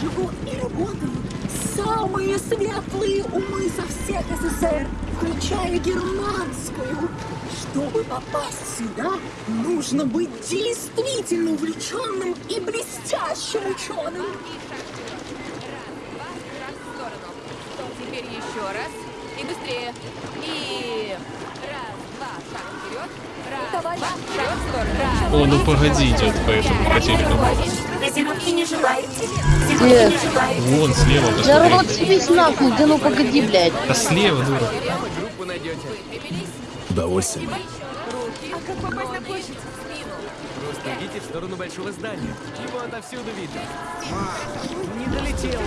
живут и работают самые светлые умы со всех СССР, включая германскую. Чтобы попасть сюда, нужно быть действительно увлеченным и блестящим ученым. Теперь еще раз. И быстрее. И раз, два, шаг вперед. Раз, два, шаг в сторону. Раз, О, ну погоди, идет по этому по телеку. Газировки не желаете. Где? Газировки не желаете. Вон слева, Да посмотри. рот съебись нахуй, да ну погоди, блядь. Да слева, дура. Выпрямились. Удовольствие. А как попасть на площадь? Просто идите в сторону большого здания. Его отовсюду видно. Не долетела.